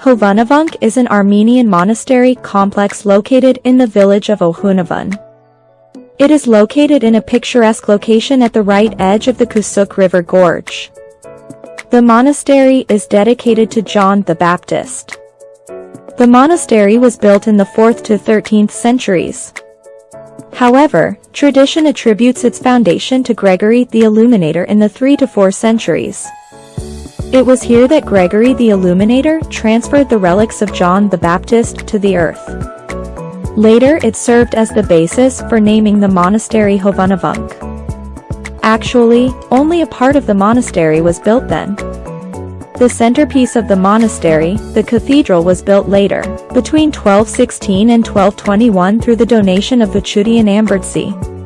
Hovhannavank is an Armenian monastery complex located in the village of Ohanavan. It is located in a picturesque location at the right edge of the Kasagh River Gorge. The monastery is dedicated to John the Baptist. The monastery was built in the 4th to 13th centuries. However, tradition attributes its foundation to Gregory the Illuminator in the 3 to 4 centuries. It was here that Gregory the Illuminator transferred the relics of John the Baptist to the earth. Later it served as the basis for naming the monastery Hovhannavank. Actually, only a part of the monastery was built then. The centerpiece of the monastery, the cathedral was built later, between 1216 and 1221 through the donation of the Chudian Ambertsy.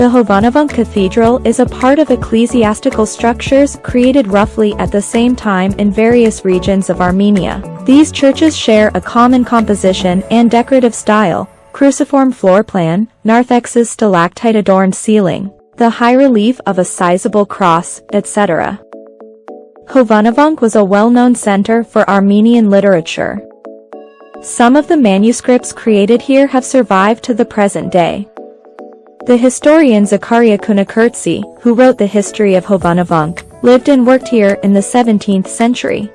The Hovhannavank Cathedral is a part of ecclesiastical structures created roughly at the same time in various regions of Armenia. These churches share a common composition and decorative style, cruciform floor plan, narthex's stalactite-adorned ceiling, the high relief of a sizable cross, etc. Hovhannavank was a well-known center for Armenian literature. Some of the manuscripts created here have survived to the present day. The historian Zakaria Kanakertsi, who wrote the history of Hovhannavank, lived and worked here in the 17th century.